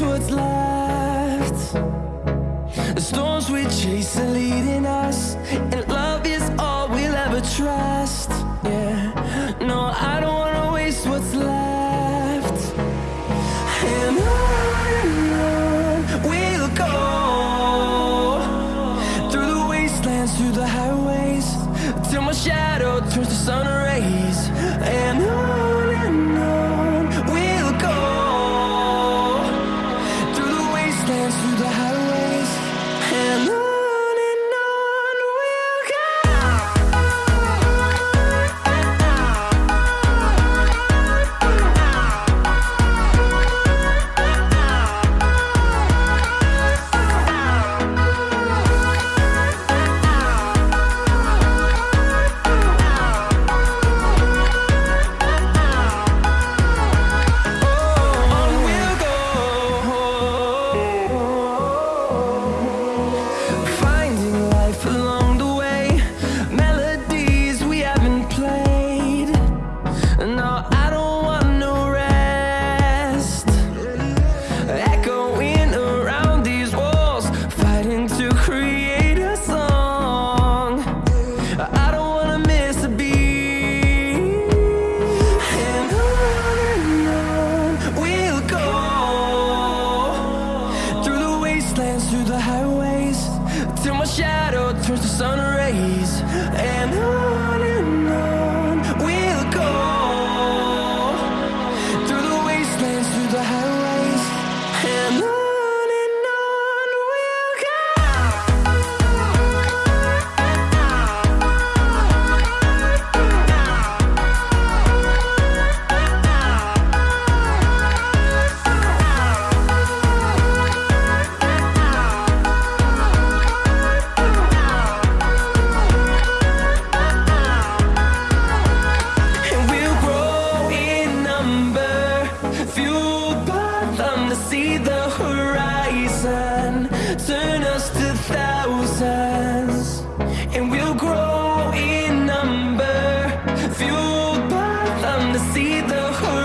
what's left The storms we chase are leading us dance through the house. to create see the horizon. Turn us to thousands And we'll grow in number. Fueled by them to see the horizon.